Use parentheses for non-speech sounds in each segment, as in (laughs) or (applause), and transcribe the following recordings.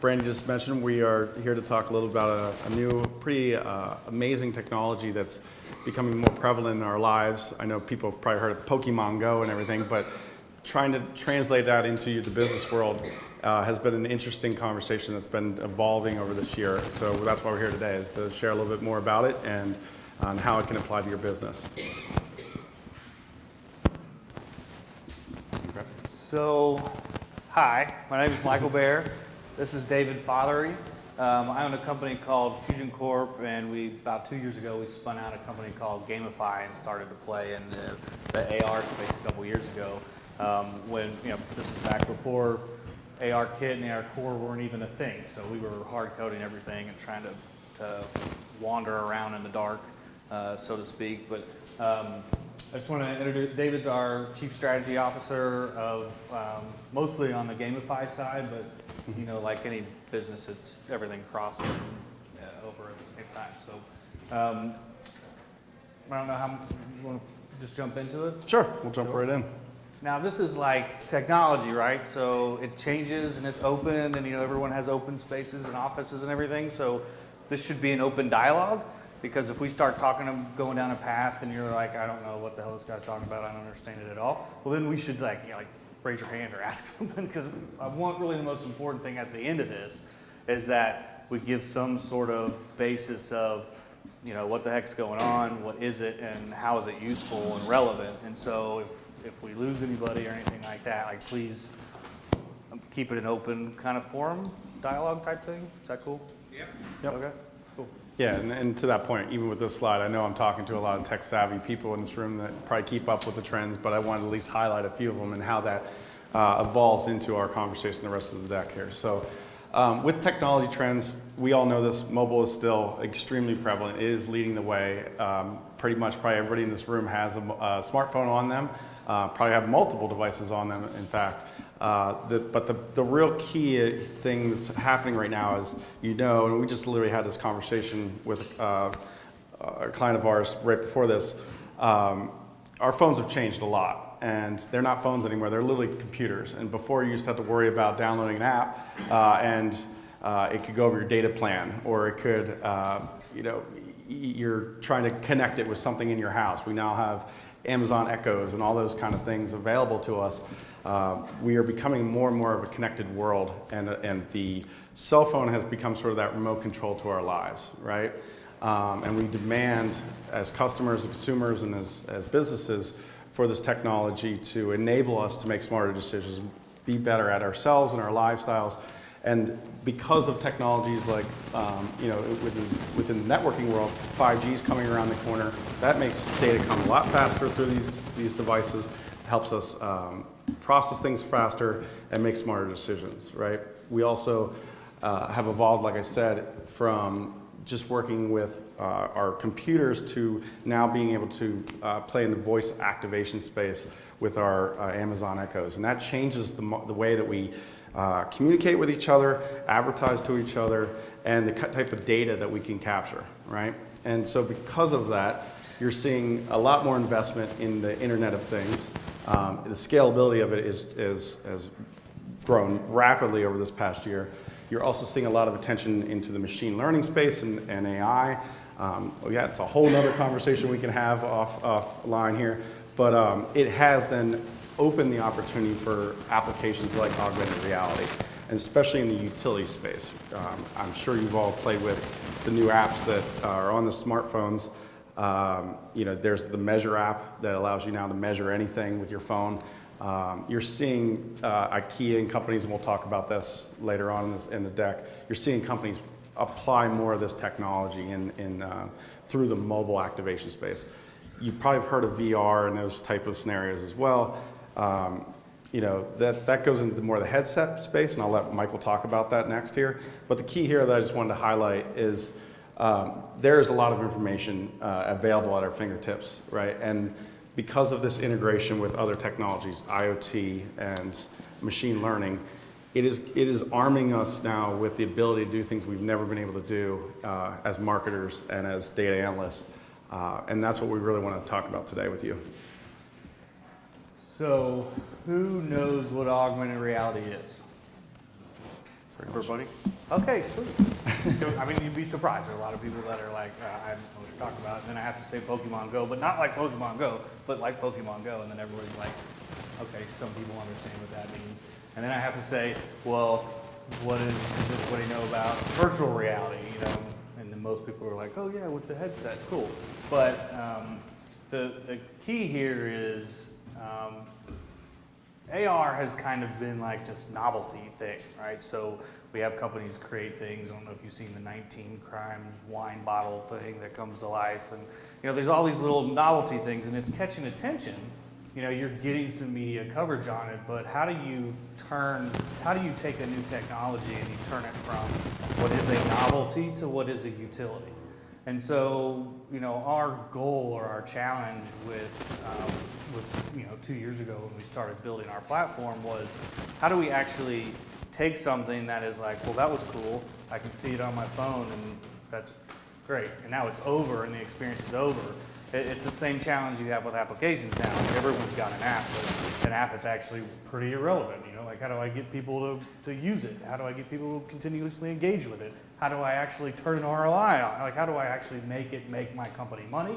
Brandy just mentioned, we are here to talk a little about a, a new, pretty uh, amazing technology that's becoming more prevalent in our lives. I know people have probably heard of Pokemon Go and everything, but trying to translate that into the business world uh, has been an interesting conversation that's been evolving over this year. So that's why we're here today, is to share a little bit more about it and on how it can apply to your business. So, hi, my name is Michael Bear. This is David Fothery. Um, I own a company called Fusion Corp, and we about two years ago we spun out a company called Gamify and started to play in the, the AR space a couple years ago. Um, when you know this is back before AR Kit and AR Core weren't even a thing, so we were hard coding everything and trying to, to wander around in the dark, uh, so to speak. But um, I just want to introduce, David's our Chief Strategy Officer of, um, mostly on the Gamify side, but, you know, like any business, it's, everything crosses uh, over at the same time, so. um, I don't know how, you want to just jump into it? Sure, we'll jump Sure. right in. Now, this is like technology, right? So it changes and it's open, and you know everyone has open spaces and offices and everything. So this should be an open dialogue because if we start talking and going down a path and you're like, I don't know what the hell this guy's talking about, I don't understand it at all. Well, then we should like, you know, like raise your hand or (laughs) ask something because I want really the most important thing at the end of this is that we give some sort of basis of you know, what the heck's going on, what is it, and how is it useful and relevant. And so if, if we lose anybody or anything like that, like please um, keep it an open kind of forum, dialogue type thing. Is that cool? Yep. Okay, cool. Yeah, and, and to that point, even with this slide, I know I'm talking to a lot of tech savvy people in this room that probably keep up with the trends, but I wanted to at least highlight a few of them and how that uh, evolves into our conversation the rest of the deck here. So um, with technology trends, we all know this, mobile is still extremely prevalent. It is leading the way. Um, pretty much probably everybody in this room has a, a smartphone on them, uh, probably have multiple devices on them, in fact. Uh, the, but the, the real key thing that's happening right now is, you know, and we just literally had this conversation with uh, a client of ours right before this, um, our phones have changed a lot. And they're not phones anymore, they're literally computers. And before you used to have to worry about downloading an app uh, and uh, it could go over your data plan or it could, uh, you know, you're trying to connect it with something in your house. We now have Amazon Echoes and all those kind of things available to us. Uh, we are becoming more and more of a connected world, and, and the cell phone has become sort of that remote control to our lives, right? Um, and we demand, as customers, consumers, and as, as businesses, for this technology to enable us to make smarter decisions, be better at ourselves and our lifestyles. And because of technologies like, um, you know, within, within the networking world, 5G is coming around the corner. That makes data come a lot faster through these, these devices, helps us um, process things faster and make smarter decisions, right? We also uh, have evolved, like I said, from just working with uh, our computers to now being able to uh, play in the voice activation space with our uh, Amazon Echoes. And that changes the, the way that we uh, communicate with each other, advertise to each other, and the type of data that we can capture, right? And so because of that, you're seeing a lot more investment in the Internet of Things. Um, the scalability of it is, is, has grown rapidly over this past year. You're also seeing a lot of attention into the machine learning space and, and AI. Um, well, yeah, it's a whole other conversation we can have off, offline here, but um, it has then opened the opportunity for applications like augmented reality, and especially in the utility space. Um, I'm sure you've all played with the new apps that are on the smartphones. Um, you know, there's the Measure app that allows you now to measure anything with your phone. Um, you're seeing uh, IKEA and companies, and we'll talk about this later on in, this, in the deck. You're seeing companies apply more of this technology in, in, uh, through the mobile activation space. You probably have heard of VR and those type of scenarios as well. Um, you know, that, that goes into more of the headset space, and I'll let Michael talk about that next here. But the key here that I just wanted to highlight is um, there is a lot of information uh, available at our fingertips, right? And because of this integration with other technologies, IoT and machine learning, it is, it is arming us now with the ability to do things we've never been able to do uh, as marketers and as data analysts. Uh, and that's what we really want to talk about today with you. So who knows what augmented reality is? Everybody? Okay, sweet. I mean, you'd be surprised. There are a lot of people that are like, uh, I don't know what you're talking about. And then I have to say Pokemon Go, but not like Pokemon Go, but like Pokemon Go. And then everybody's like, okay, some people understand what that means. And then I have to say, well, what is, does everybody know about virtual reality? You know, and then most people are like, oh yeah, with the headset, cool. But um, the, the key here is um, AR has kind of been like this novelty thing, right? So we have companies create things. I don't know if you've seen the 19 crimes wine bottle thing that comes to life, and you know, there's all these little novelty things, and it's catching attention. You know, you're getting some media coverage on it, but how do you turn? How do you take a new technology and you turn it from what is a novelty to what is a utility? And so, you know, our goal or our challenge with, um, with, you know, two years ago when we started building our platform was how do we actually take something that is like, well, that was cool, I can see it on my phone and that's great, and now it's over and the experience is over. It's the same challenge you have with applications now. Everyone's got an app, but an app is actually pretty irrelevant. You know, like how do I get people to, to use it? How do I get people to continuously engage with it? How do I actually turn an ROI on? Like how do I actually make it make my company money?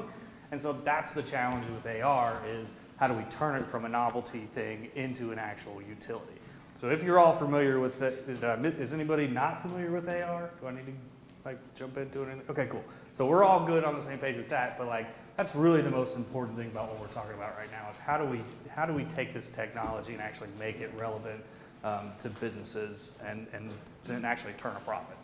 And so that's the challenge with AR is how do we turn it from a novelty thing into an actual utility? So if you're all familiar with it, is, uh, is anybody not familiar with AR? Do I need to like jump into it? Okay, cool. So we're all good on the same page with that, but like that's really the most important thing about what we're talking about right now is how do we how do we take this technology and actually make it relevant um, to businesses and, and and actually turn a profit.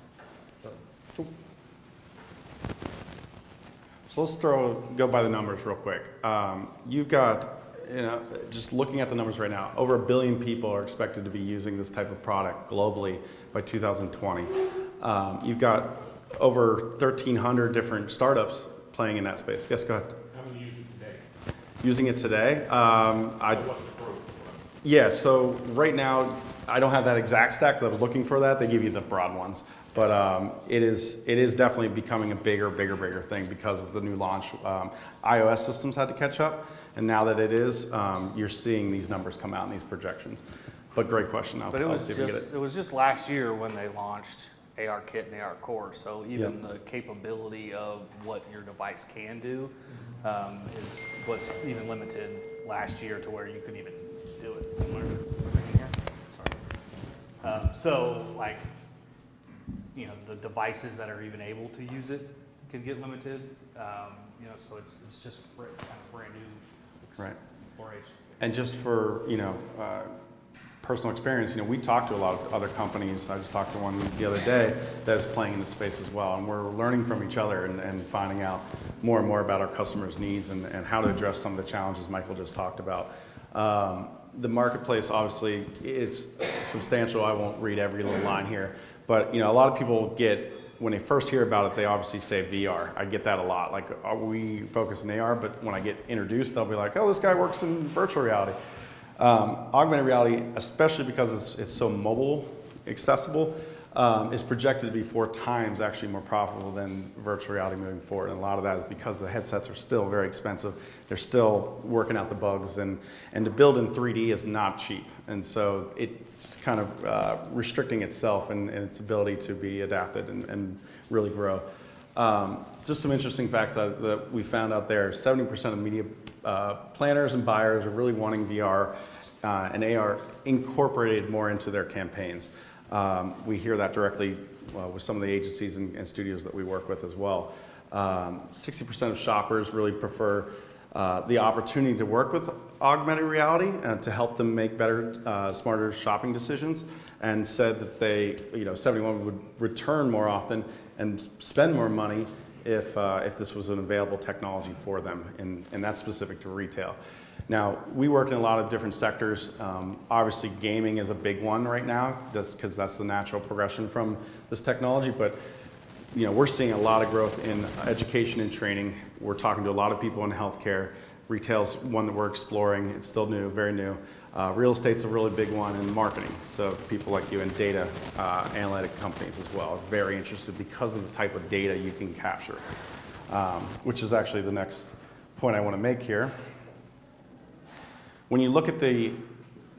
So let's throw, go by the numbers real quick. Um, you've got, you know, just looking at the numbers right now, over a billion people are expected to be using this type of product globally by 2020. Um, you've got over 1,300 different startups playing in that space. Yes, go ahead. How many use it today? Using it today, um, I, What's the growth? yeah, so right now, I don't have that exact stack because I was looking for that. They give you the broad ones. But um, it is it is definitely becoming a bigger, bigger, bigger thing because of the new launch. Um, iOS systems had to catch up, and now that it is, um, you're seeing these numbers come out in these projections. But great question. I'll, But it was see if we get just it. it was just last year when they launched AR Kit and AR Core. So even the capability of what your device can do um, is was even limited last year to where you couldn't even do it. Am I right here? Sorry. Um, so like you know the devices that are even able to use it can get limited. Um, you know, so it's it's just kind of brand new ex- Right. exploration. And just for you know uh, personal experience, you know we talk to a lot of other companies. I just talked to one the other day that is playing in the space as well, and we're learning from each other and, and finding out more and more about our customers' needs and, and how to address some of the challenges Michael just talked about. Um, the marketplace obviously it's substantial. I won't read every little line here, but you know a lot of people get when they first hear about it, they obviously say VR. I get that a lot. Like, are we focus in AR? But when I get introduced, they'll be like, "Oh, this guy works in virtual reality." Um, augmented reality, especially because it's, it's so mobile accessible, um, is projected to be four times actually more profitable than virtual reality moving forward. And a lot of that is because the headsets are still very expensive. They're still working out the bugs, and, and to build in 3D is not cheap. And so it's kind of uh, restricting itself and, and its ability to be adapted and, and really grow. Um, just some interesting facts that, that we found out there 70% of media uh, planners and buyers are really wanting VR uh, and AR incorporated more into their campaigns. Um, we hear that directly uh, with some of the agencies and, and studios that we work with as well. Um, 60% of shoppers really prefer uh, the opportunity to work with augmented reality and to help them make better, uh, smarter shopping decisions, and said that they, you know, 71 would return more often and spend more money if, uh, if this was an available technology for them, and, and that's specific to retail. Now, we work in a lot of different sectors. Um, obviously, gaming is a big one right now, because that's the natural progression from this technology, but you know, we're seeing a lot of growth in education and training. We're talking to a lot of people in healthcare. Retail's one that we're exploring. It's still new, very new. Uh, real estate's a really big one in marketing. So people like you in data uh, analytic companies as well are very interested because of the type of data you can capture, um, which is actually the next point I want to make here. When you look at the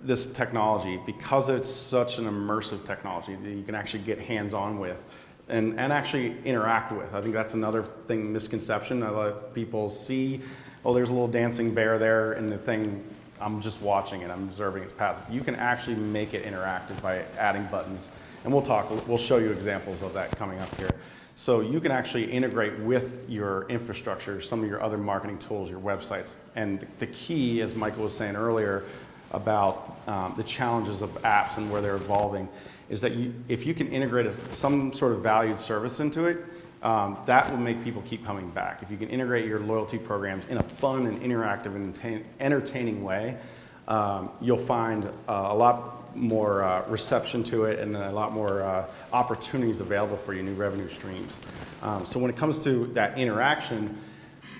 this technology, because it's such an immersive technology that you can actually get hands-on with and, and actually interact with. I think that's another thing, misconception. A lot of people see, oh, there's a little dancing bear there, and the thing, I'm just watching it, I'm observing its passive. You can actually make it interactive by adding buttons. And we'll talk, we'll show you examples of that coming up here. So you can actually integrate with your infrastructure, some of your other marketing tools, your websites. And the key, as Michael was saying earlier, about um, the challenges of apps and where they're evolving, is that you, if you can integrate a, some sort of valued service into it, um, that will make people keep coming back. If you can integrate your loyalty programs in a fun and interactive and entertaining way, um, you'll find uh, a lot more uh, reception to it and a lot more uh, opportunities available for you, new revenue streams. Um, so when it comes to that interaction,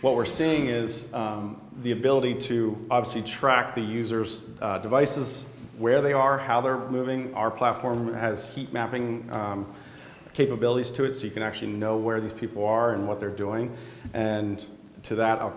what we're seeing is um, the ability to obviously track the user's uh, devices, where they are, how they're moving. Our platform has heat mapping um, capabilities to it, so you can actually know where these people are and what they're doing. And to that, I'll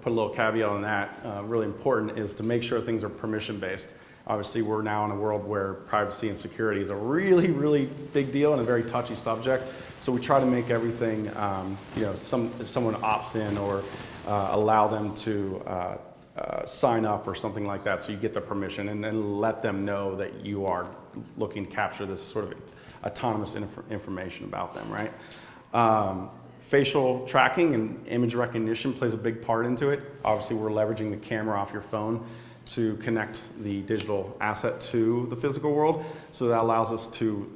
put a little caveat on that. Uh, really important is to make sure things are permission based. Obviously, we're now in a world where privacy and security is a really, really big deal and a very touchy subject. So we try to make everything, um, you know, some, someone opts in or uh, allow them to uh, uh, sign up or something like that so you get the permission and then let them know that you are looking to capture this sort of autonomous inf- information about them, right? Um, facial tracking and image recognition plays a big part into it. Obviously, we're leveraging the camera off your phone to connect the digital asset to the physical world. So that allows us to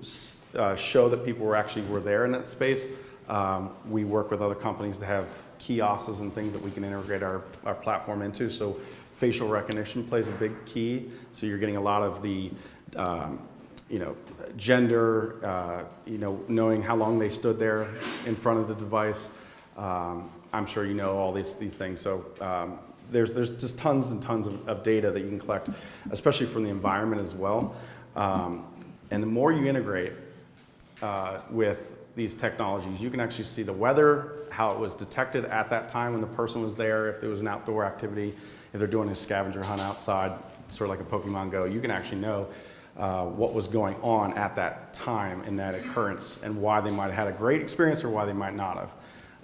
uh, show that people were actually were there in that space. Um, we work with other companies that have kiosks and things that we can integrate our, our platform into. So facial recognition plays a big key. So you're getting a lot of the um, you know, gender, uh, you know, knowing how long they stood there in front of the device. Um, I'm sure you know all these, these things. So um, there's, there's just tons and tons of, of, data that you can collect, especially from the environment as well. Um, and the more you integrate uh, with these technologies, you can actually see the weather, how it was detected at that time when the person was there, if it was an outdoor activity, if they're doing a scavenger hunt outside, sort of like a Pokemon Go, you can actually know uh, what was going on at that time in that occurrence and why they might have had a great experience or why they might not have.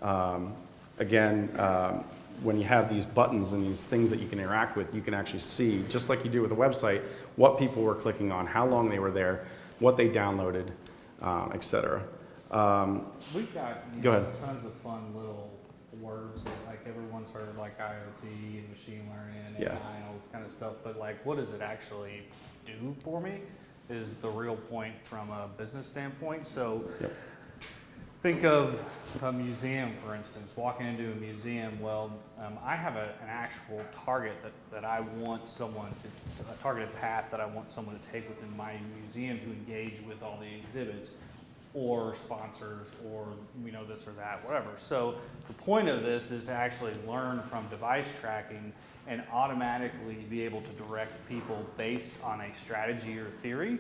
Um, again, um, when you have these buttons and these things that you can interact with, you can actually see, just like you do with a website, what people were clicking on, how long they were there, what they downloaded, um, et cetera. Um, We've got Go know, ahead. tons of fun little words that like everyone's heard like IoT and machine learning and Yeah. AI and all this kind of stuff. But like, what does it actually do for me? Is the real point from a business standpoint. So Yep. think of a museum, for instance. Walking into a museum, well, um, I have a, an actual target that, that I want someone to, a targeted path that I want someone to take within my museum to engage with all the exhibits or sponsors or we know this or that whatever. So the point of this is to actually learn from device tracking and automatically be able to direct people based on a strategy or theory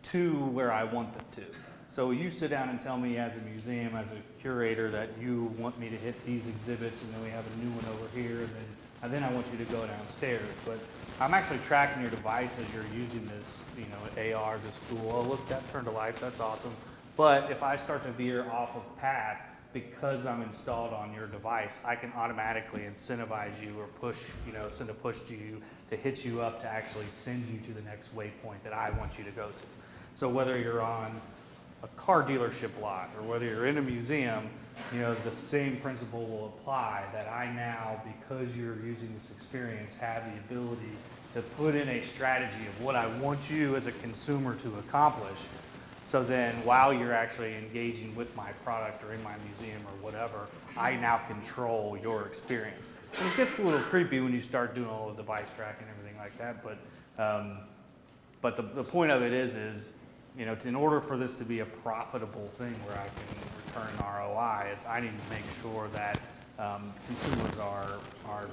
to where i want them to. So you sit down and tell me as a museum as a curator that you want me to hit these exhibits and then we have a new one over here and then and then i want you to go downstairs. But i'm actually tracking your device as you're using this you know ar this cool oh look that turned to life that's awesome but if I start to veer off of path because I'm installed on your device, I can automatically incentivize you or push, you know, send a push to you to hit you up to actually send you to the next waypoint that I want you to go to. So whether you're on a car dealership lot or whether you're in a museum, you know, the same principle will apply that I now, because you're using this experience, have the ability to put in a strategy of what I want you as a consumer to accomplish so then while you're actually engaging with my product or in my museum or whatever, I now control your experience. And it gets a little creepy when you start doing all the device tracking and everything like that, but, um, but the, the point of it is, is, you know, in order for this to be a profitable thing where I can return ROI, it's, I need to make sure that um, consumers are, are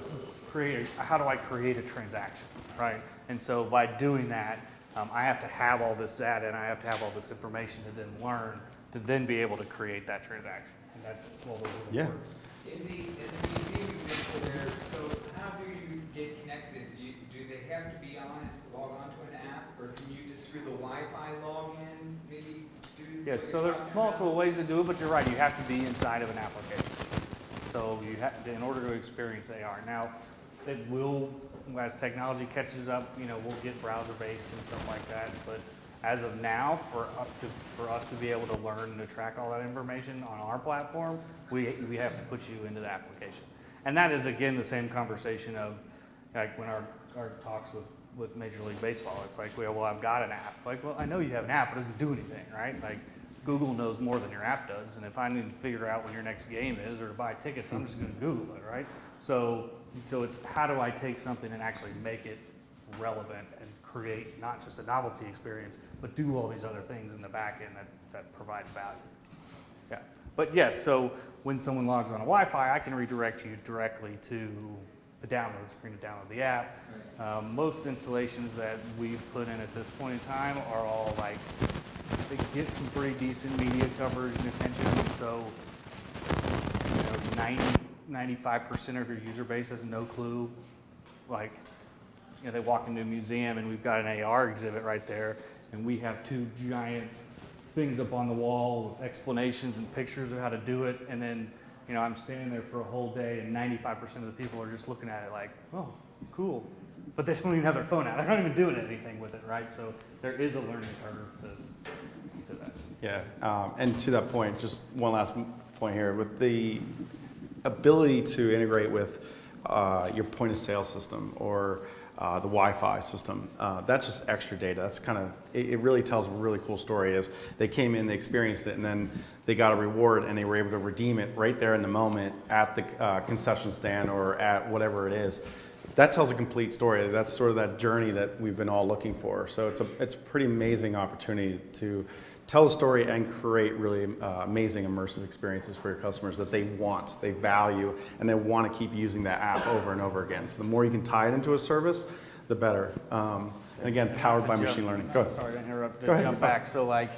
create, how do I create a transaction, right? And so by doing that, um, I have to have all this data and I have to have all this information to then learn to then be able to create that transaction. And that's what we're doing. Yeah. In the, in the museum example there, so how do you get connected? Do, you, do they have to be on, log on to an or can you just through the Wi-Fi log in, maybe do? Yes, what so there's multiple about? ways to do it, but you're right, you have to be inside of an application. So you have, in order to experience AR. Now, it will, as technology catches up, you know, we'll get browser-based and stuff like that, but as of now, for us to, for us to be able to learn and to track all that information on our platform, we, we have to put you into the application. And that is, again, the same conversation of, like, when our, our talks with, with Major League Baseball, it's like, well, well, I've got an app. Like, well, I know you have an app, but it doesn't do anything, right? Like, Google knows more than your app does, and if I need to figure out when your next game is or to buy tickets, I'm just gonna Google it, right? So, so it's how do I take something and actually make it relevant and create not just a novelty experience, but do all these other things in the back end that, that provides value. Yeah, but yes, so when someone logs on a Wi-Fi, I can redirect you directly to the download screen to download the app. Um, most installations that we've put in at this point in time are all like, they get some pretty decent media coverage and attention, so, you know, 90, 95% of your user base has no clue. Like, you know, they walk into a museum and we've got an AR exhibit right there, and we have two giant things up on the wall with explanations and pictures of how to do it, and then, you know, I'm standing there for a whole day, and 95% of the people are just looking at it like, oh, cool. But they don't even have their phone out. They're not even doing anything with it, right? So there is a learning curve to, to that. Yeah, um, and to that point, just one last point here, with the ability to integrate with uh, your point of sale system or uh, the Wi-Fi system, uh, that's just extra data. That's kind of, it, it really tells a really cool story is they came in, they experienced it, and then they got a reward and they were able to redeem it right there in the moment at the uh, concession stand or at whatever it is. That tells a complete story. That's sort of that journey that we've been all looking for. So it's a, it's a pretty amazing opportunity to tell a story and create really uh, amazing immersive experiences for your customers that they want, they value, and they want to keep using that app over and over again. So the more you can tie it into a service, the better. Um, and again, powered by jump- machine learning. Go ahead. Sorry to interrupt, to Go ahead, jump back. So like,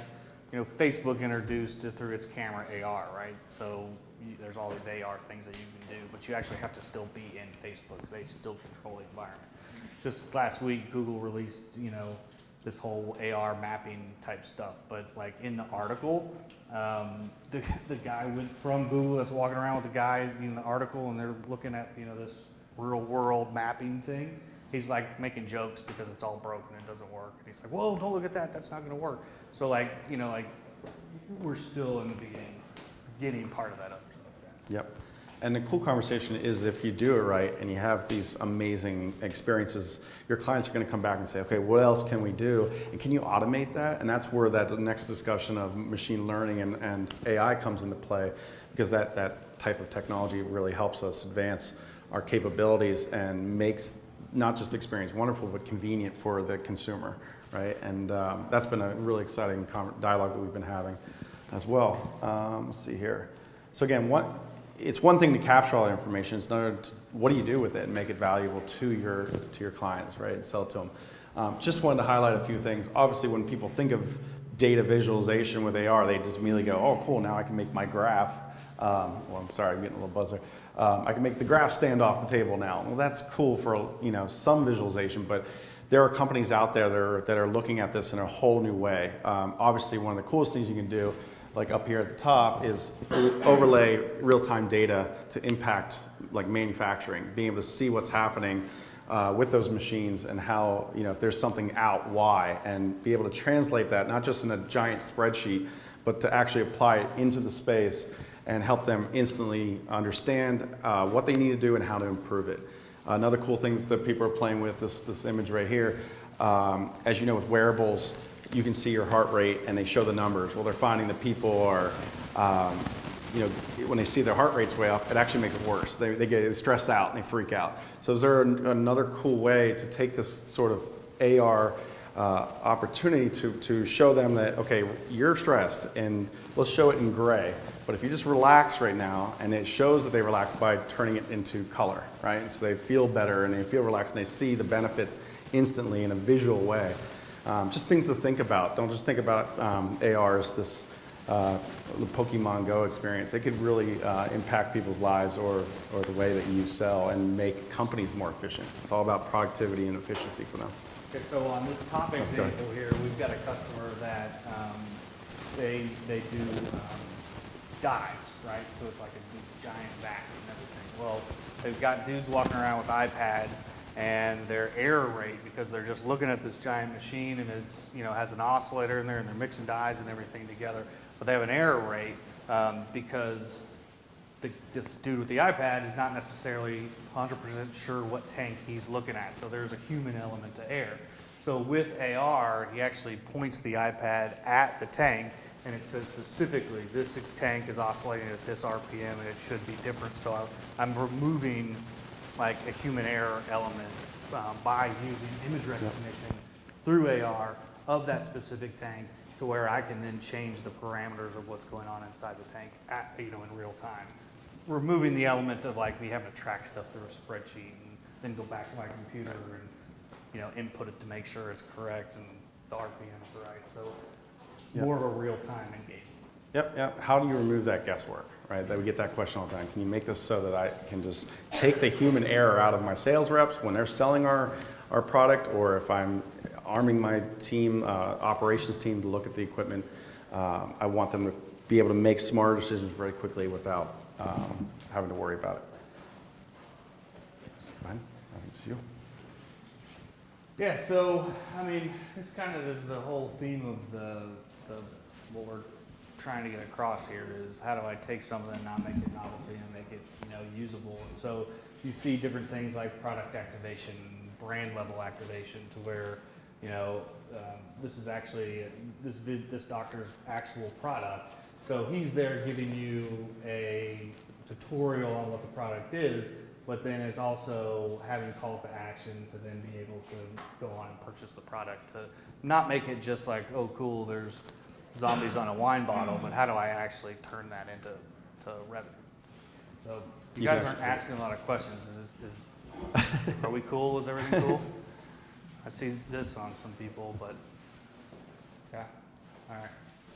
you know, Facebook introduced it through its camera AR, right? So you, there's all these AR things that you can do, but you actually have to still be in Facebook because they still control the environment. Just last week, Google released, you know, this whole AR mapping type stuff, but like in the article, um, the, the guy went from Google that's walking around with the guy in the article and they're looking at, you know, this real world mapping thing. He's like making jokes because it's all broken and doesn't work. And he's like, whoa, don't look at that, that's not gonna work. So like, you know, like, we're still in the beginning, getting part of that up. Yep. And the cool conversation is if you do it right and you have these amazing experiences, your clients are going to come back and say, okay, what else can we do? And can you automate that? And that's where that next discussion of machine learning and, and AI comes into play because that, that type of technology really helps us advance our capabilities and makes not just experience wonderful, but convenient for the consumer, right? And um, that's been a really exciting dialogue that we've been having as well. Um, let's see here. So again, what, it's one thing to capture all that information. It's another, to, what do you do with it and make it valuable to your to your clients, right? And sell it to them. Um, just wanted to highlight a few things. Obviously, when people think of data visualization with AR, they just immediately go, "Oh, cool! Now I can make my graph." Um, well, I'm sorry, I'm getting a little buzzer. Um, I can make the graph stand off the table now. Well, that's cool for you know some visualization, but there are companies out there that are, that are looking at this in a whole new way. Um, obviously, one of the coolest things you can do like up here at the top, is overlay real-time data to impact like manufacturing, being able to see what's happening uh, with those machines and how, you know, if there's something out, why, and be able to translate that, not just in a giant spreadsheet, but to actually apply it into the space and help them instantly understand uh, what they need to do and how to improve it. Another cool thing that people are playing with, this, this image right here, um, as you know with wearables, you can see your heart rate and they show the numbers. Well, they're finding that people are, um, you know, when they see their heart rates way up, it actually makes it worse. They, they get stressed out and they freak out. So is there an, another cool way to take this sort of AR uh, opportunity to, to show them that, okay, you're stressed and let's show it in gray. But if you just relax right now, and it shows that they relax by turning it into color, right? And so they feel better and they feel relaxed and they see the benefits instantly in a visual way. Um, just things to think about. Don't just think about um, AR as this uh, the Pokemon Go experience. It could really uh, impact people's lives or, or the way that you sell and make companies more efficient. It's all about productivity and efficiency for them. Okay, so on this top Okay. example here, we've got a customer that, um, they, they do, um, dives, right? So it's like a, these giant vats and everything. Well, they've got dudes walking around with iPads and their error rate, because they're just looking at this giant machine and it's, you know, has an oscillator in there and they're mixing dyes and everything together. But they have an error rate, um, because the, this dude with the iPad is not necessarily 100% sure what tank he's looking at. So there's a human element to error. So with AR, he actually points the iPad at the tank and it says specifically, this tank is oscillating at this RPM and it should be different. So I'm removing like a human error element um, by using image recognition through AR of that specific tank to where I can then change the parameters of what's going on inside the tank at, you know, in real time. Removing the element of like me having to track stuff through a spreadsheet and then go back to my computer and, you know, input it to make sure it's correct and the RPMs is right. So Yep. more of a real-time engagement. Yep, yep. How do you remove that guesswork, right? That we get that question all the time. Can you make this so that I can just take the human error out of my sales reps when they're selling our, our product, or if I'm arming my team, uh, operations team to look at the equipment, um, I want them to be able to make smarter decisions very quickly without um, having to worry about it. It's you. Yeah, so, I mean, this kind of is the whole theme of the, the, what we're trying to get across here is how do I take something and not make it novelty and make it, you know, usable? And so you see different things like product activation, brand level activation to where, you know, um, this is actually, this this doctor's actual product. So he's there giving you a tutorial on what the product is, but then it's also having calls to action to then be able to go on and purchase the product to not make it just like, oh, cool, there's zombies on a wine bottle, but how do I actually turn that into to revenue? So you You guys aren't asking a lot of questions. Is, is, are we cool? Is everything cool? (laughs) I see this on some people, but yeah, all right.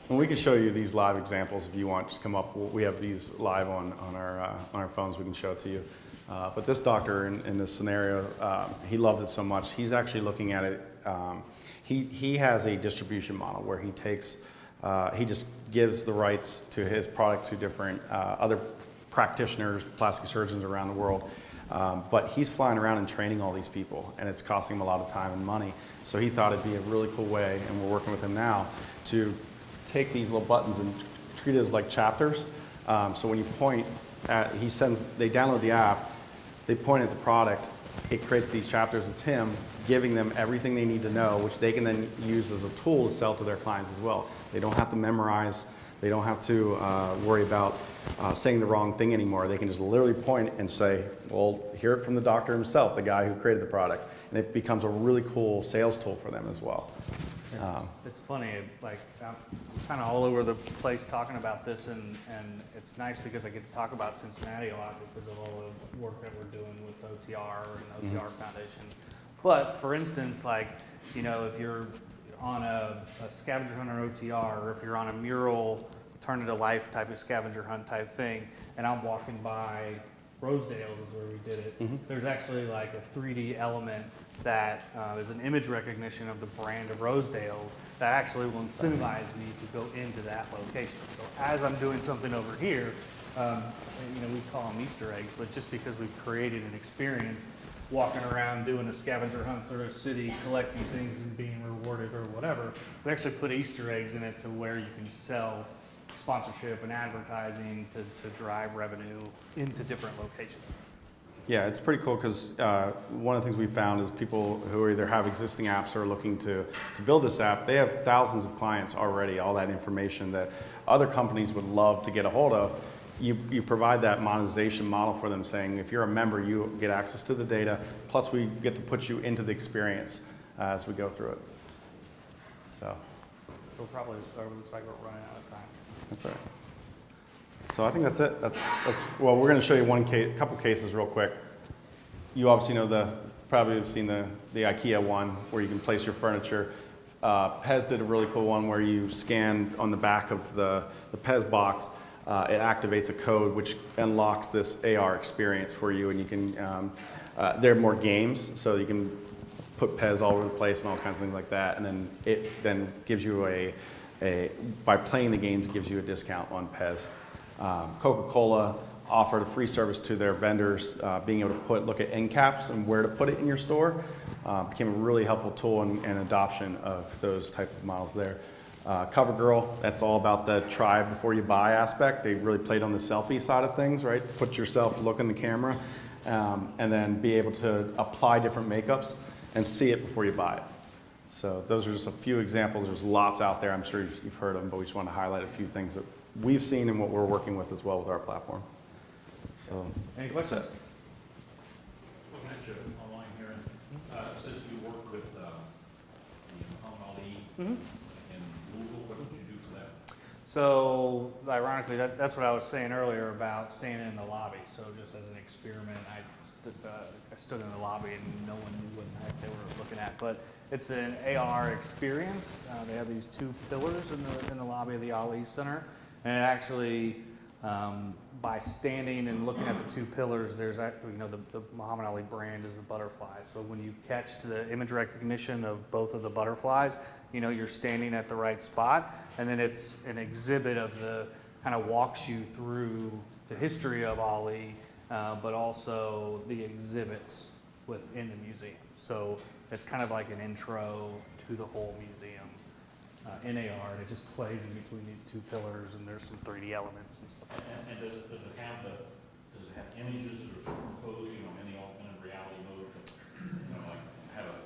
And we can show you these live examples if you want. Just come up. We have these live on, on, our, uh, on our phones. We can show it to you. Uh, but this doctor in, in this scenario, um, he loved it so much. He's actually looking at it. Um, he, he has a distribution model where he takes, uh, he just gives the rights to his product to different uh, other practitioners, plastic surgeons around the world. Um, but he's flying around and training all these people, and it's costing him a lot of time and money. So he thought it'd be a really cool way, and we're working with him now, to take these little buttons and treat it as like chapters. Um, so when you point at, he sends, they download the app, they point at the product, it creates these chapters. It's him giving them everything they need to know, which they can then use as a tool to sell to their clients as well. They don't have to memorize, they don't have to uh, worry about uh, saying the wrong thing anymore. They can just literally point and say, well, hear it from the doctor himself, the guy who created the product. And it becomes a really cool sales tool for them as well. It's, Um, it's funny, like, I'm kind of all over the place talking about this, and, and it's nice because I get to talk about Cincinnati a lot because of all the work that we're doing with OTR and OTR Foundation. But, for instance, like, you know, if you're on a, a scavenger hunt or OTR, or if you're on a mural, turn it to life type of scavenger hunt type thing, and I'm walking by Rosedale is where we did it. There's actually like a 3D element that uh, is an image recognition of the brand of Rosedale that actually will incentivize me to go into that location. So as I'm doing something over here, um, you know, we call them Easter eggs, but just because we've created an experience walking around doing a scavenger hunt through a city, collecting things and being rewarded or whatever, we actually put Easter eggs in it to where you can sell sponsorship and advertising to, to drive revenue into different locations. Yeah, it's pretty cool because uh, one of the things we found is people who either have existing apps or are looking to, to build this app, they have thousands of clients already, all that information that other companies would love to get a hold of. You, you provide that monetization model for them saying, if you're a member, you get access to the data, plus we get to put you into the experience uh, as we go through it. So We'll probably, looks like we're running out of time. that's all right. So I think that's it. That's, that's well, we're going to show you one case, couple cases real quick. You obviously know the, probably have seen the, the IKEA one where you can place your furniture. Uh, Pez did a really cool one where you scan on the back of the, the Pez box. Uh, it activates a code which unlocks this AR experience for you, and you can. Um, uh, there are more games, so you can put Pez all over the place and all kinds of things like that. And then it then gives you a, a by playing the games, gives you a discount on Pez. Um, Coca-Cola offered a free service to their vendors, uh, being able to put look at end caps and where to put it in your store. Uh, became a really helpful tool in, in adoption of those type of models there. Uh, CoverGirl, that's all about the try before you buy aspect. They really played on the selfie side of things, right? Put yourself, look in the camera, um, and then be able to apply different makeups and see it before you buy it. So those are just a few examples. There's lots out there. I'm sure you've, you've heard of them, but we just want to highlight a few things that we've seen and what we're working with as well with our platform. So Any that's questions? Looking at you online here, and, uh, it says you work with, uh, the Muhammad Ali Mhm. and Google, what did you do for that? So ironically, that, that's what I was saying earlier about standing in the lobby. So just as an experiment, I stood, uh, I stood in the lobby and no one knew what the heck they were looking at. But it's an AR experience. Uh, they have these two pillars in the, in the lobby of the Ali Center. And it actually, um, by standing and looking at the two pillars, there's, you know, the, the Muhammad Ali brand is the butterfly. So when you catch the image recognition of both of the butterflies, you know you're standing at the right spot. And then it's an exhibit of the, kind of walks you through the history of Ali, uh, but also the exhibits within the museum. So it's kind of like an intro to the whole museum uh, in and it just plays in between these two pillars, and there's some 3D elements and stuff. And, and does it, does it have the, does it have images that are superimposed, you know, in the augmented reality mode? You know, like have a,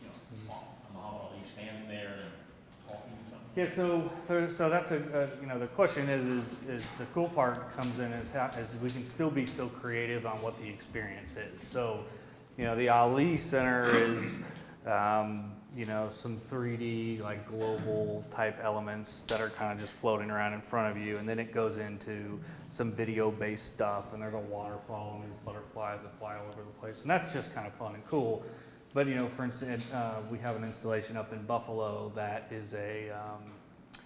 you know, a Muhammad Ali standing there and talking or something? Yeah, so, so- so that's a, a- you know, the question is, is, is the cool part comes in is how, is we can still be so creative on what the experience is. So, you know, the Ali Center is, um, you know, some 3D, like global type elements that are kind of just floating around in front of you. And then it goes into some video based stuff, and there's a waterfall, and there's butterflies that fly all over the place. And that's just kind of fun and cool. But you know, for instance, uh, we have an installation up in Buffalo that is a um,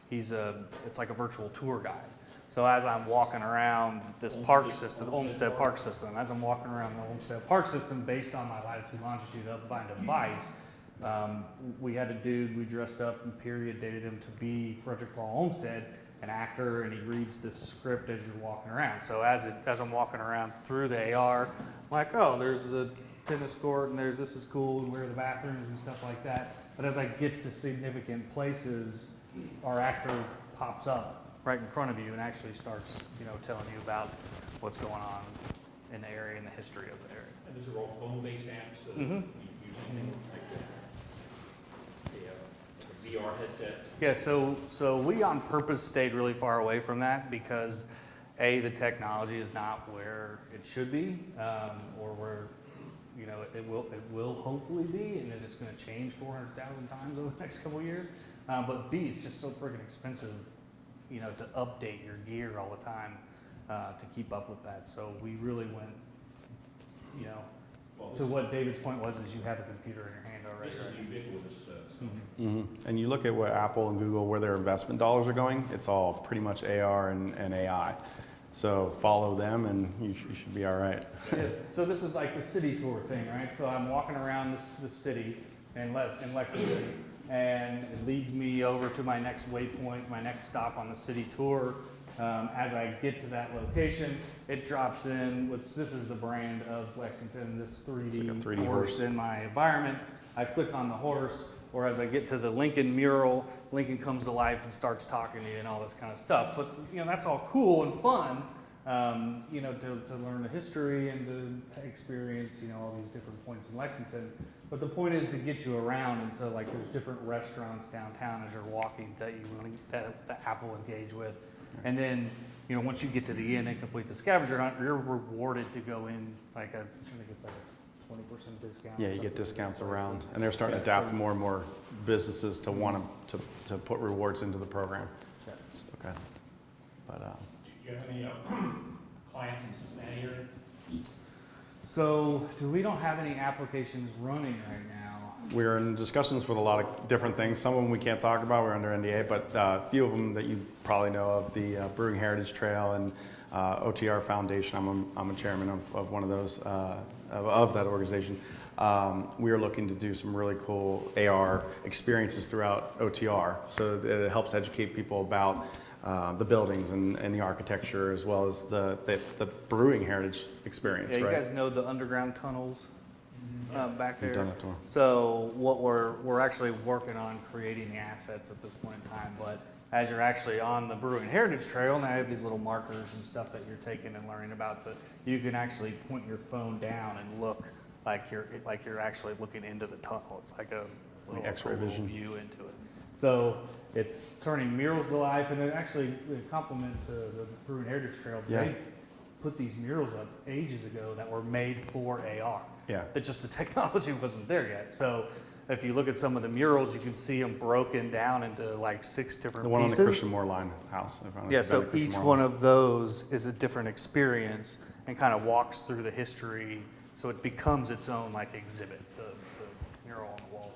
he's a it's like a virtual tour guide. So as I'm walking around this park system, Olmsted Park System, as I'm walking around the Olmsted Park System, based on my latitude longitude up by device, (laughs) um, we had a dude we dressed up and period dated him to be Frederick Law Olmsted, an actor, and he reads this script as you're walking around. So as it as I'm walking around through the AR, I'm like, oh, there's a tennis court and there's this is cool and where are the bathrooms and stuff like that. But as I get to significant places, our actor pops up right in front of you and actually starts, you know, telling you about what's going on in the area and the history of the area. And these are all phone-based apps, so Mhm. you use anything like the, the uh, VR headset? Yeah, so so we on purpose stayed really far away from that because a the technology is not where it should be, um, or where you know it will it will hopefully be, and then it's going to change 400,000 times over the next couple years. Um, but b it's just so freaking expensive, you know, to update your gear all the time uh, to keep up with that. So we really went, you know, to what David's point was is you have a computer in your hand already. This is right? ubiquitous, uh, so. Mhm. Mhm. And you look at what Apple and Google, where their investment dollars are going, it's all pretty much AR and, and AI. So follow them and you, sh- you should be all right. Yes, so this is like the city tour thing, right? So I'm walking around this, this city in Le- in Lexington, and it leads me over to my next waypoint, my next stop on the city tour. Um, as I get to that location, it drops in, which this is the brand of Lexington, this It's like a 3D, 3D horse horse. in my environment. I click on the horse, or as I get to the Lincoln mural, Lincoln comes to life and starts talking to you and all this kind of stuff. But you know that's all cool and fun, um, you know, to, to learn the history and to experience, you know, all these different points in Lexington. But the point is to get you around, and so like there's different restaurants downtown as you're walking that you want to, that, that Apple engage with, and then you know once you get to the end and complete the scavenger hunt, you're rewarded to go in like a, I think it's like a twenty percent discount. Yeah, you get discounts around, and they're starting to Yeah, adapt so- more and more businesses to want to, to to put rewards into the program. Yeah. S- Okay. But, uh, Do you have any, uh, (clears throat) clients in Cincinnati area? So, do we don't have any applications running right now? We're in discussions with a lot of different things. Some of them we can't talk about, we're under NDA, but uh, a few of them that you probably know of, the uh, Brewing Heritage Trail and uh, OTR Foundation. I'm a, I'm a chairman of, of one of those, uh, of, of that organization. um, we are looking to do some really cool AR experiences throughout OTR. So that it helps educate people about uh, the buildings and, and the architecture as well as the, the, the brewing heritage experience, Yeah, you right? guys know the underground tunnels uh, back We've there? that to 'em. So what we're, we're actually working on creating the assets at this point in time, but as you're actually on the Brewing Heritage Trail, now you have these little markers and stuff that you're taking and learning about, the you can actually point your phone down and look like you're, like you're actually looking into the tunnel. It's like a little X-ray little vision. view into it. So it's turning murals to life, and it actually, a compliment to the Brewing Heritage Trail. Yeah. They put these murals up ages ago that were made for AR. Yeah. It just the (laughs) technology wasn't there yet. So if you look at some of the murals, you can see them broken down into like six different The one on the. Christian Moore line house. yeah, so each Moore one line. of those is a different experience and kind of walks through the history. So it becomes its own like exhibit, the, the mural on the wall.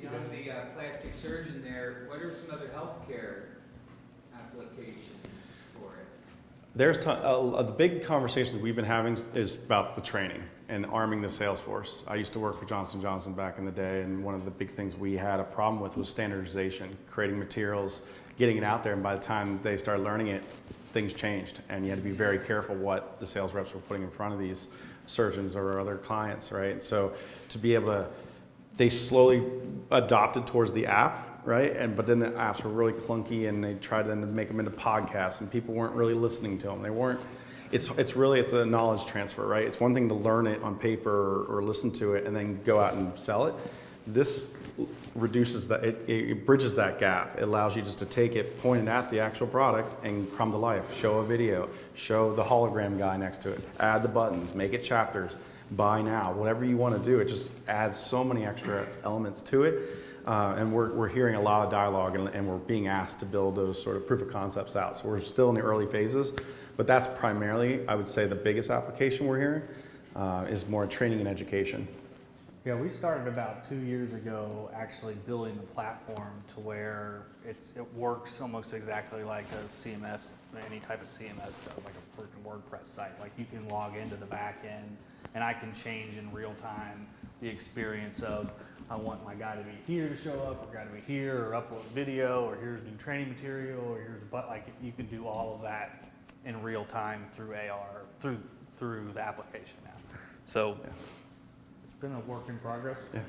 Beyond the uh, plastic surgeon there, what are some other healthcare applications for it? There's uh, uh, the big conversations we've been having is about the training and arming the sales force. I used to work for Johnson Johnson back in the day, and one of the big things we had a problem with was standardization, creating materials, getting it out there, and by the time they started learning it, things changed, and you had to be very careful what the sales reps were putting in front of these surgeons or other clients, right? So to be able to they slowly adopted towards the app, right? And but then the apps were really clunky, and they tried then to make them into podcasts, and people weren't really listening to them. They weren't. It's it's really it's a knowledge transfer, right? It's one thing to learn it on paper or, or listen to it and then go out and sell it. This reduces that it, it bridges that gap. It allows you just to take it, point it at the actual product, and come to life. Show a video, show the hologram guy next to it, add the buttons, make it chapters buy now, whatever you want to do. It just adds so many extra elements to it. Uh, and we're, we're hearing a lot of dialogue and, and we're being asked to build those sort of proof of concepts out. So we're still in the early phases, but that's primarily, I would say, the biggest application we're hearing uh, is more training and education. Yeah, we started about two years ago actually building the platform to where it's, it works almost exactly like a CMS, any type of CMS does, like a freaking WordPress site. Like you can log into the back end and I can change in real time the experience of, I want my guy to be here to show up, or guy to be here, or upload video, or here's new training material, or here's, but like you can do all of that in real time through AR, through, through the application now. So it's been a work in progress. Yeah.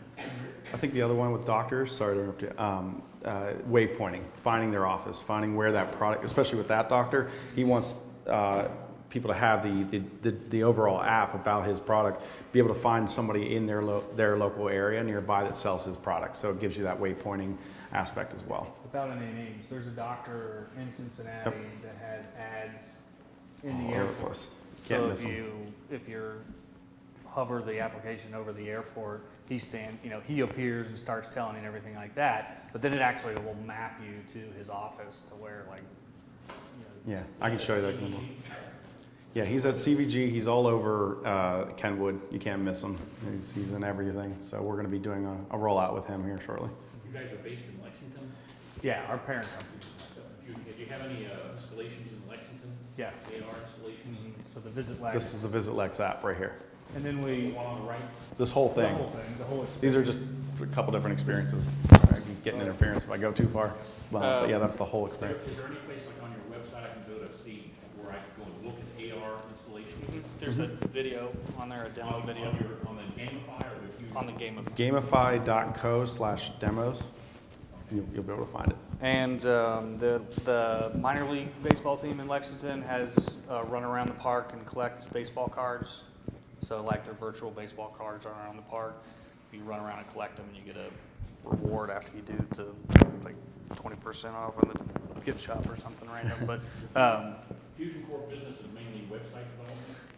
I think the other one with doctors, sorry to interrupt you, um, uh, waypointing, finding their office, finding where that product, especially with that doctor, he wants uh, people to have the, the, the, the overall app about his product, be able to find somebody in their, lo- their local area nearby that sells his product. So it gives you that waypointing aspect as well. Without any names, there's a doctor in Cincinnati that has ads in the All airport. Can't So if you, if you're hover the application over the airport, he stand, you know, he appears and starts telling and everything like that. But then it actually will map you to his office to where like, you know, Yeah, I can show you that. Yeah, he's at CVG. He's all over uh, Kenwood. You can't miss him. He's, he's in everything. So we're going to be doing a, a rollout with him here shortly. You guys are based in Lexington? yeah, our parent company. Do you, do you have any uh, installations in Lexington? Yeah. AR installations? So the Visit Lex. This is the Visit Lex app right here. And then The we, one on the right? This whole thing. the thing. whole thing, the whole experience. These are just a couple different experiences. Sorry, I can get interference if I go too far. Well, but yeah, that's the whole experience. is there any place like on your website I can go to see where I can go and look at AR installations? There's a video on there, a demo On, video on your, on the Gamify or the Fusion? on the game of Gamify.co slash demos. You'll, you'll be able to find it. And um, the, the minor league baseball team in Lexington has uh, run around the park and collect baseball cards. So like their virtual baseball cards run around the park. You run around and collect them and you get a reward after you do to like 20% off on the gift shop or something random. But um, Fusion Core Business is mainly website development?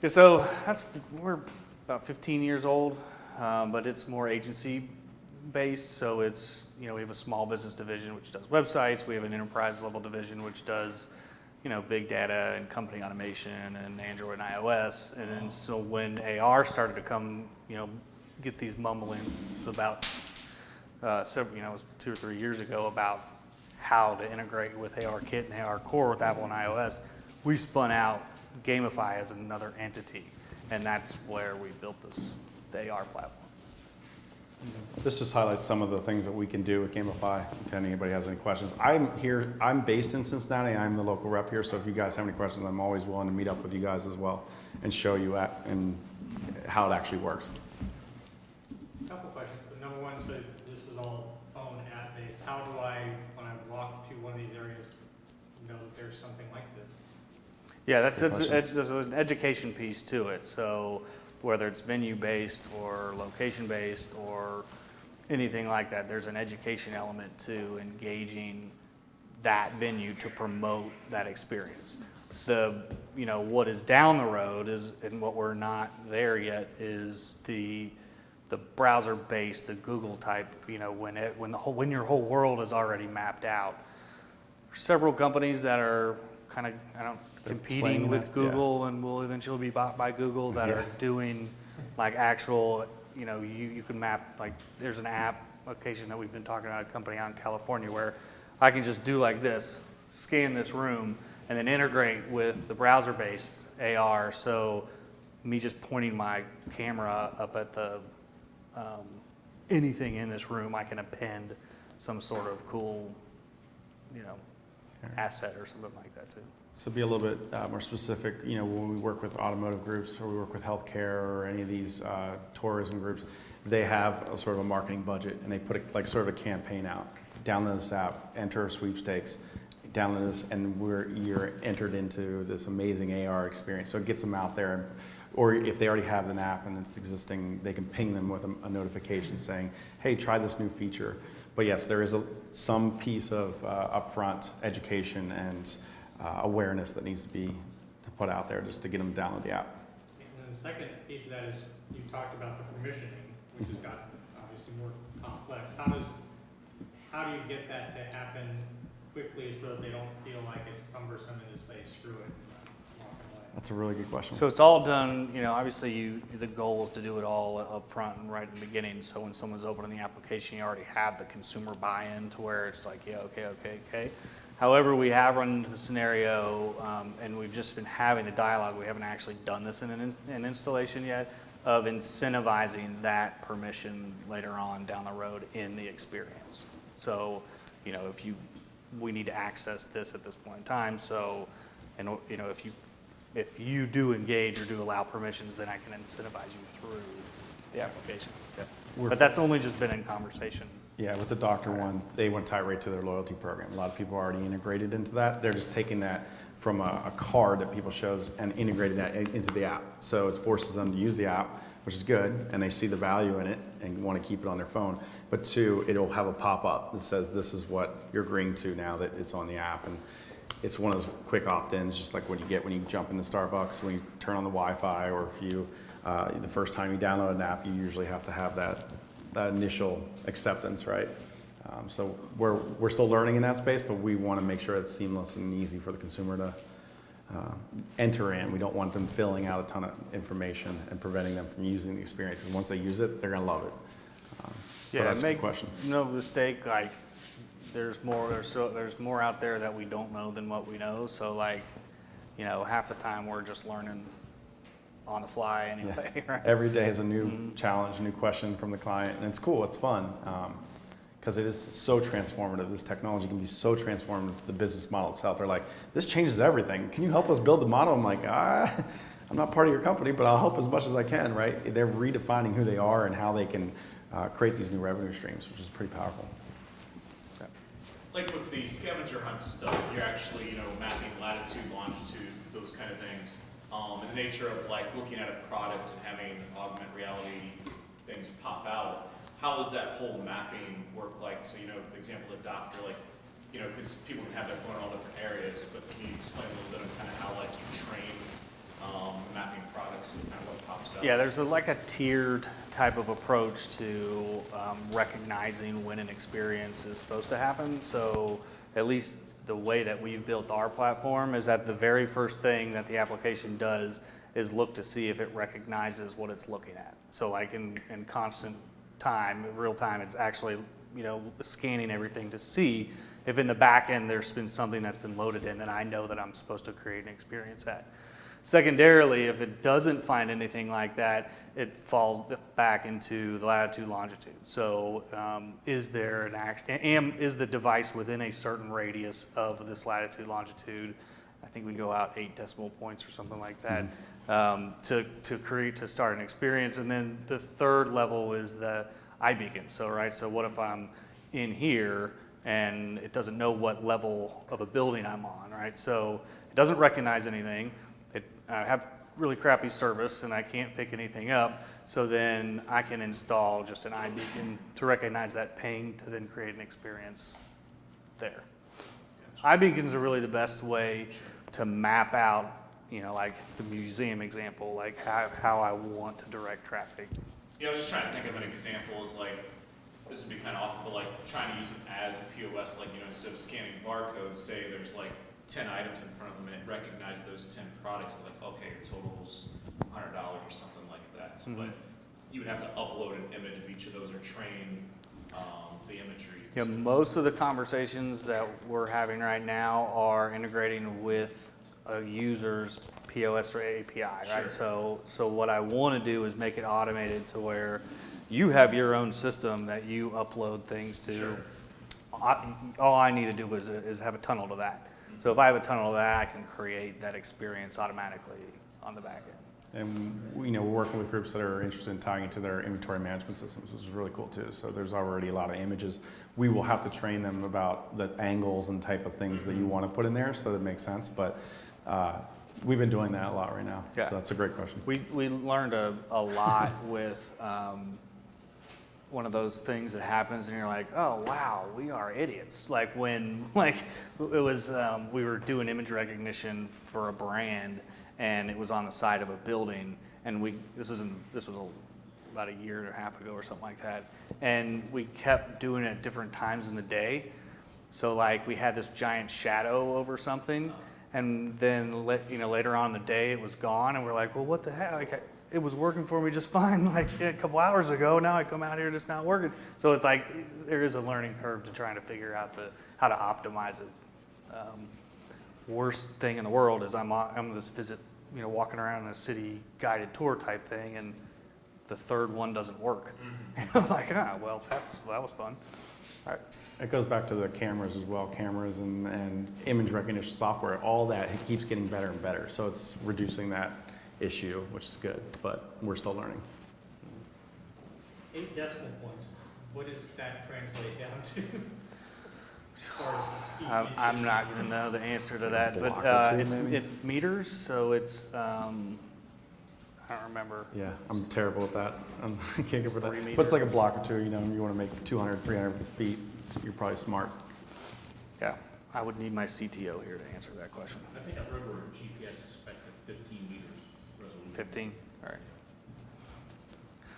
So that's, we're about 15 years old, um, but it's more agency based. So it's, you know, we have a small business division which does websites. We have an enterprise level division which does, you know, big data and company automation and Android and iOS. And then so when AR started to come, you know, get these mumbling about uh, several, you know, it was two or three years ago about how to integrate with ARKit and AR Core with Apple and iOS, we spun out Gamify as another entity, and that's where we built this the AR platform. This just highlights some of the things that we can do with Gamify, if anybody has any questions. I'm here, I'm based in Cincinnati, I'm the local rep here, so if you guys have any questions, I'm always willing to meet up with you guys as well and show you at, and how it actually works. A Couple questions, but number one, so this is all phone app based, how do I, when I walk to one of these areas, know that there's something like this? Yeah, that's, that's, question. there's an education piece to it. So whether it's venue-based or location-based or anything like that, there's an education element to engaging that venue to promote that experience. The, you know, what is down the road is, and what we're not there yet, is the, the browser-based, the Google type, you know, when it, when the whole, when your whole world is already mapped out. Several companies that are kind of, I don't, competing with that, yeah. Google and will eventually be bought by Google that Yeah. are doing like actual, you know, you, you can map, like, there's an app application that we've been talking about, a company out in California where I can just do like this, scan this room, and then integrate with the browser-based AR. So me just pointing my camera up at the, um, anything in this room, I can append some sort of cool, you know, asset or something like that too. So be a little bit uh, more specific, you know, when we work with automotive groups or we work with healthcare or any of these uh, tourism groups, they have a sort of a marketing budget and they put a, like sort of a campaign out. Download this app, enter sweepstakes, download this, and we're, you're entered into this amazing AR experience. So it gets them out there. Or if they already have an app and it's existing, they can ping them with a, a notification saying, hey, try this new feature. But yes, there is a, some piece of uh, upfront education and uh, awareness that needs to be to put out there just to get them to download the app. And then the second piece of that is, you talked about the permissioning, which has got obviously more complex. How does, how do you get that to happen quickly so that they don't feel like it's cumbersome and just say, screw it, and walk away? That's a really good question. So it's all done, you know, obviously you, the goal is to do it all up front and right in the beginning. So when someone's opening the application, you already have the consumer buy-in to where it's like, yeah, okay, okay, okay. However, we have run into the scenario, um, and we've just been having the dialogue, we haven't actually done this in an, ins- an installation yet, of incentivizing that permission later on down the road in the experience. So, you know, if you, we need to access this at this point in time, so, and, you know, if you if you do engage or do allow permissions, then I can incentivize you through the application. We're- But that's only just been in conversation. Yeah, with the doctor one, they went tie right to their loyalty program. A lot of people are already integrated into that. They're just taking that from a, a card that people shows and integrating that in- into the app. So it forces them to use the app, which is good, and they see the value in it and want to keep it on their phone. But two, it'll have a pop-up that says, this is what you're agreeing to now that it's on the app. And it's one of those quick opt-ins, just like what you get when you jump into Starbucks, when you turn on the Wi-Fi, or if you, uh, the first time you download an app, you usually have to have that, that initial acceptance, right? Um, so we're, we're still learning in that space, but we want to make sure it's seamless and easy for the consumer to uh, enter in. We don't want them filling out a ton of information and preventing them from using the experience. Because once they use it, they're going to love it. Um, Yeah, that's a make question. no mistake, like, there's more, there's so, there's more out there that we don't know than what we know. So like, you know, half the time we're just learning on the fly anyway, (laughs) right? Every day is a new challenge, a new question from the client, and it's cool, it's fun. Because it is so transformative. This technology can be so transformative to the business model itself. They're like, this changes everything. Can you help us build the model? I'm like, ah, (laughs) I'm not part of your company, but I'll help as much as I can, right? They're redefining who they are and how they can uh, create these new revenue streams, which is pretty powerful. Like with the scavenger hunt stuff, you're actually, you know, mapping latitude, longitude, those kind of things. Um, and the nature of like looking at a product and having augment reality things pop out, how does that whole mapping work like? So, you know, the example of doctor, like, you know, because people can have their phone in all different areas, but can you explain a little bit of kind of how like you train, um, mapping products and kind of what pops out? Yeah, there's a, like a tiered type of approach to um, recognizing when an experience is supposed to happen. So at least the way that we've built our platform is that the very first thing that the application does is look to see if it recognizes what it's looking at. So like in, in constant time, real time, it's actually, you know, scanning everything to see if in the back end there's been something that's been loaded in that I know that I'm supposed to create an experience at. Secondarily, if it doesn't find anything like that, it falls back into the latitude, longitude. So um, is there an act, am, is the device within a certain radius of this latitude, longitude? I think we go out eight decimal points or something like that um, to, to create, to start an experience. And then the third level is the iBeacon. So, right, so what if I'm in here and it doesn't know what level of a building I'm on, right? So it doesn't recognize anything. I have really crappy service and I can't pick anything up. So then I can install just an iBeacon to recognize that ping to then create an experience there. iBeacons are really the best way to map out, you know, like the museum example, like how, how I want to direct traffic. Yeah, I was just trying to think of an example as like, this would be kind of awful, but like trying to use it as a POS, like, you know, instead of scanning barcodes, say there's like ten items in front of them and it recognizes those ten products, like, okay, your total's hundred dollars or something like that. Mhm. But you would have to upload an image of each of those or train, um, the imagery. Yeah, most of the conversations that we're having right now are integrating with a user's POS or API, right? Sure. So, so what I want to do is make it automated to where you have your own system that you upload things to. Sure. I- All I need to do is, is have a tunnel to that. So if I have a tunnel to that, I can create that experience automatically on the back end. And, you know, we're working with groups that are interested in tying into their inventory management systems, which is really cool too. So there's already a lot of images. We will have to train them about the angles and type of things that you want to put in there, so that makes sense. But uh, we've been doing that a lot right now. Yeah. So that's a great question. We, we learned a, a lot (laughs) with um, one of those things that happens and you're like, oh, wow, we are idiots. Like when, (laughs) like, it was, um, we were doing image recognition for a brand and it was on the side of a building and we, this was in, this was a, about a year and a half ago or something like that. And we kept doing it at different times in the day. So like we had this giant shadow over something, and then you know later on in the day it was gone, and we're like, well, what the heck? Like, it was working for me just (laughs) fine like a couple hours ago. Now I come out here and it's not working. So it's like there is a learning curve to trying to figure out the how to optimize it. Um, worst thing in the world is I'm on, I'm this visit, you know, walking around in a city guided tour type thing, and the third one doesn't work. And (laughs) I'm like, ah, well, that's that was fun. All right. It goes back to the cameras as well, cameras and, and image recognition software, all that it keeps getting better and better. So it's reducing that issue, which is good, but we're still learning. Eight decimal points, what does that translate down to? As far as feet I'm, I'm not gonna know the answer to that, but, uh, it's, it meters, so it's, um, I don't remember. Yeah, I'm terrible at that. (laughs) I'm- I can't get It's for that. three But it's like a block or two, you know, you want to make 200, 300 feet, so you're probably smart. Yeah, I would need my CTO here to answer that question. I think I've read where GPS is spec at fifteen meters resolution. Fifteen, all right.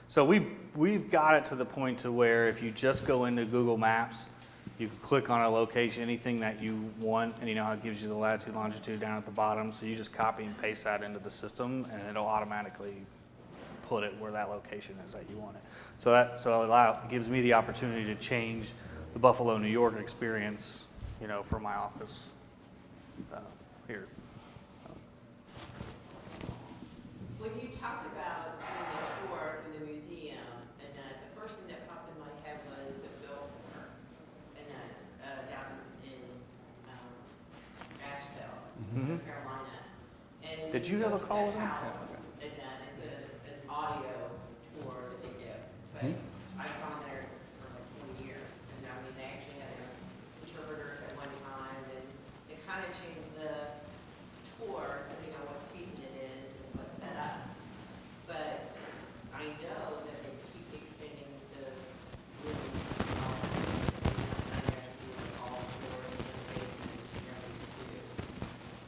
So we, we've got it to the point to where if you just go into Google Maps, you can click on a location, anything that you want, and you know how it gives you the latitude, longitude down at the bottom, so you just copy and paste that into the system, and it'll automatically put it where that location is that you want it. So that, so it allow, gives me the opportunity to change the Buffalo, New York experience, you know, for my office, uh, here. When you talked about doing the tour in the museum, and uh, the first thing that popped in my head was the Biltmore, and uh, uh, down in um, Asheville, Mhm. North Carolina. And Did you have a call with them? house, Yeah, okay. And uh, it's a, an audio tour that they give, but Hmm? I've gone there for like twenty years, and I mean, they actually had their interpreters at one time, and it kind of changed the tour, depending on what season it is and what's set up. But I know that they keep expanding the room. um, and I have to do all floors and basement and everything too.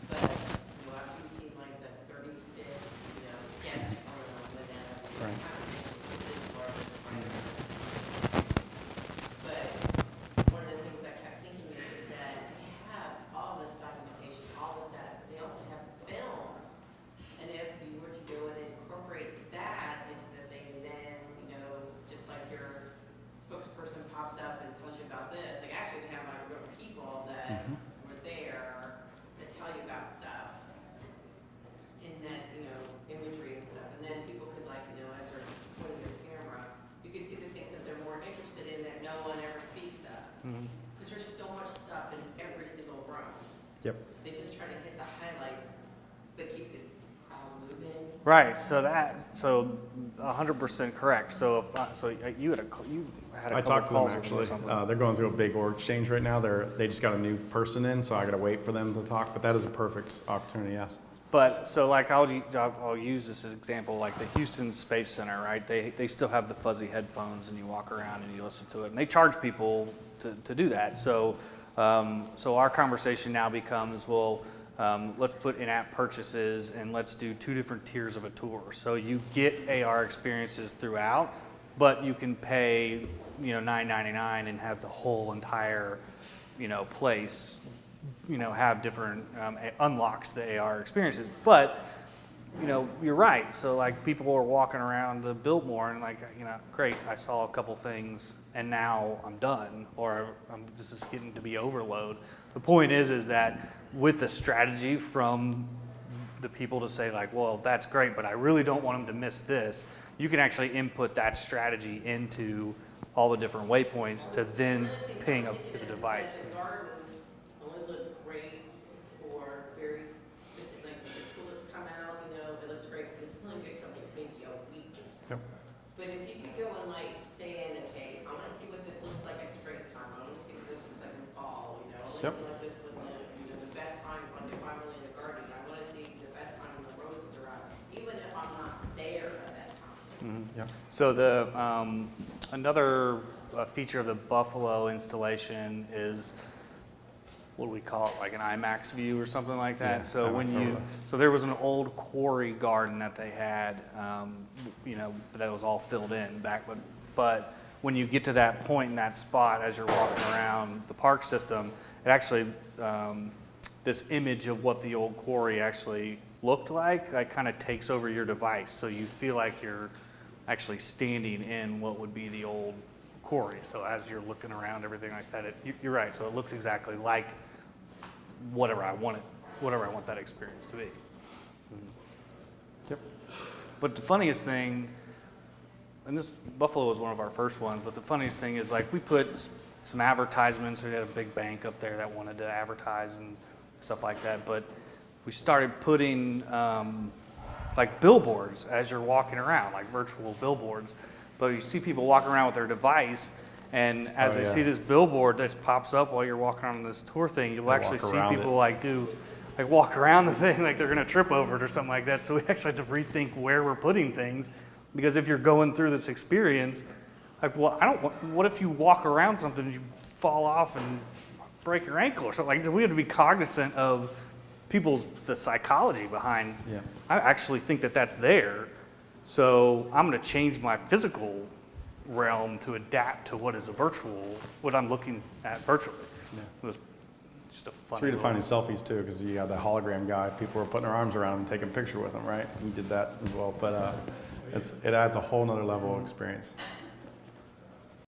But, you know, after you've seen like the thirty-fifth, you know, but keep the crowd moving. Right, so that, so hundred percent correct. So, if, uh, so you had a, you had a I talked to them actually. Uh, they're going through a big org change right now. They're, they just got a new person in, so I gotta wait for them to talk, but that is a perfect opportunity, yes. But, so like, I'll, I'll use this as example, like the Houston Space Center, right? They, they still have the fuzzy headphones and you walk around and you listen to it. And they charge people to, to do that. So, um, so our conversation now becomes, well, um, let's put in-app purchases and let's do two different tiers of a tour. So you get AR experiences throughout, but you can pay, you know, nine ninety-nine and have the whole entire, you know, place you know, have different um, unlocks the AR experiences. But, you know, you're right. So like people are walking around the Biltmore and like, you know, great, I saw a couple things and now I'm done or I'm, this is getting to be overload. The point is, is that with the strategy from the people to say like, well, that's great, but I really don't want them to miss this. You can actually input that strategy into all the different waypoints to then ping was the device. The gardens only look great for very specific, like when the tulips come out, you know, it looks great, but it's only good for like maybe a week. Yep. But if you could go and like saying, okay, I wanna see what this looks like at springtime, I wanna see what this looks like in fall, you know, I wanna Yep. see what this when the, you know, the best time, when if I'm really in the garden, I wanna see the best time when the roses are out, even if I'm not there at that time. Yep. So the, um, another uh, feature of the Buffalo installation is, what do we call it, like an IMAX view or something like Yeah, that? So when you, overlay. so there was an old quarry garden that they had, um, you know, that was all filled in back, but, but when you get to that point in that spot as you're walking around the park system, it actually, um, this image of what the old quarry actually looked like, that kind of takes over your device. So you feel like you're actually standing in what would be the old quarry. So as you're looking around, everything like that, it, you- you're right. So it looks exactly like whatever I want it, whatever I want that experience to be. Yep. But the funniest thing, and this Buffalo was one of our first ones, but the funniest thing is like we put some advertisements. We had a big bank up there that wanted to advertise and stuff like that. But we started putting um, like billboards as you're walking around, like virtual billboards. But you see people walking around with their device, and as Oh, they yeah. see this billboard that pops up while you're walking on this tour thing, you'll actually see people it. like do like walk around the thing (laughs) like they're gonna trip over it or something like that. So we actually have to rethink where we're putting things because if you're going through this experience, like, well, I don't. want- What if you walk around something, and you fall off and break your ankle or something? Like we have to be cognizant of people's the psychology behind. Yeah. I actually think that that's there, so I'm going to change my physical realm to adapt to what is a virtual, what I'm looking at virtually. Yeah. It was just a It's funny. redefining selfies too, because you got the hologram guy. People were putting their arms around him, taking a picture with him, right? He did that as well, but uh, it's, it adds a whole nother level of experience.